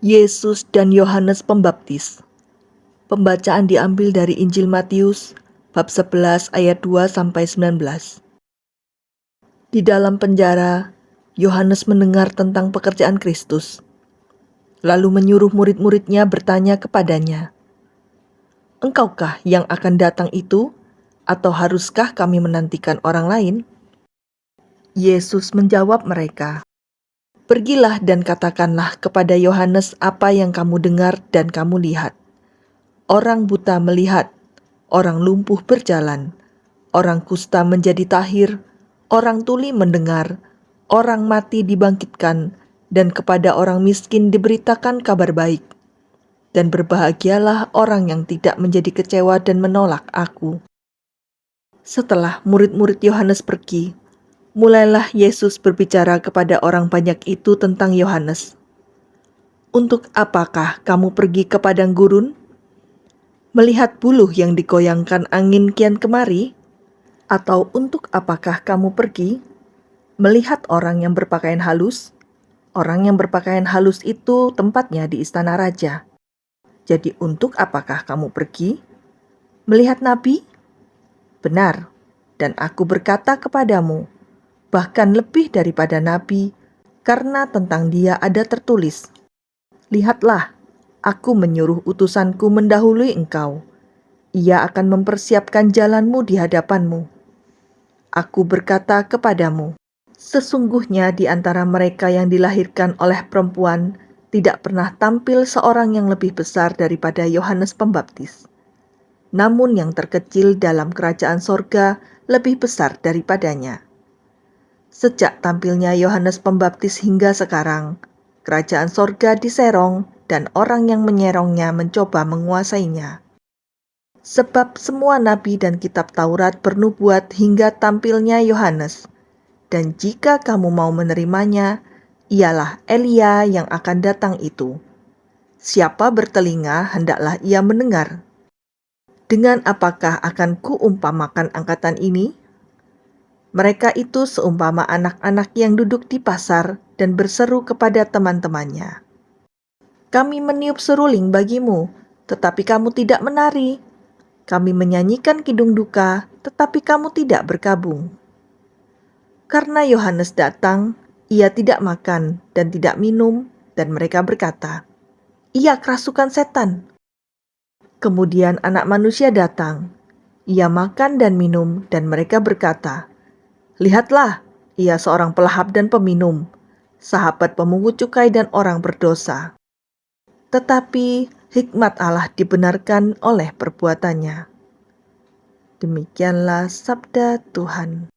Yesus dan Yohanes Pembaptis. Pembacaan diambil dari Injil Matius bab 11 ayat 2 sampai 19. Di dalam penjara, Yohanes mendengar tentang pekerjaan Kristus. Lalu menyuruh murid-muridnya bertanya kepadanya, "Engkaukah yang akan datang itu, atau haruskah kami menantikan orang lain?" Yesus menjawab mereka, Pergilah dan katakanlah kepada Yohanes apa yang kamu dengar dan kamu lihat. Orang buta melihat, orang lumpuh berjalan, orang kusta menjadi tahir, orang tuli mendengar, orang mati dibangkitkan, dan kepada orang miskin diberitakan kabar baik. Dan berbahagialah orang yang tidak menjadi kecewa dan menolak aku. Setelah murid-murid Yohanes pergi, mulailah Yesus berbicara kepada orang banyak itu tentang Yohanes. Untuk apakah kamu pergi ke padang gurun? Melihat buluh yang digoyangkan angin kian kemari? Atau untuk apakah kamu pergi? Melihat orang yang berpakaian halus? Orang yang berpakaian halus itu tempatnya di istana raja. Jadi untuk apakah kamu pergi? Melihat nabi? Benar, dan aku berkata kepadamu, bahkan lebih daripada nabi, karena tentang dia ada tertulis, Lihatlah, aku menyuruh utusanku mendahului engkau. Ia akan mempersiapkan jalanmu di hadapanmu. Aku berkata kepadamu, sesungguhnya di antara mereka yang dilahirkan oleh perempuan tidak pernah tampil seorang yang lebih besar daripada Yohanes Pembaptis. Namun yang terkecil dalam kerajaan sorga lebih besar daripadanya. Sejak tampilnya Yohanes Pembaptis hingga sekarang, kerajaan sorga diserong dan orang yang menyerongnya mencoba menguasainya. Sebab semua nabi dan kitab Taurat bernubuat hingga tampilnya Yohanes. Dan jika kamu mau menerimanya, ialah Elia yang akan datang itu. Siapa bertelinga, hendaklah ia mendengar. Dengan apakah akan kuumpamakan angkatan ini? Mereka itu seumpama anak-anak yang duduk di pasar dan berseru kepada teman-temannya. Kami meniup seruling bagimu, tetapi kamu tidak menari. Kami menyanyikan kidung duka, tetapi kamu tidak berkabung. Karena Yohanes datang, ia tidak makan dan tidak minum, dan mereka berkata, "Ia kerasukan setan." Kemudian Anak Manusia datang, ia makan dan minum, dan mereka berkata, Lihatlah, ia seorang pelahap dan peminum, sahabat pemungut cukai dan orang berdosa. Tetapi hikmat Allah dibenarkan oleh perbuatannya. Demikianlah sabda Tuhan.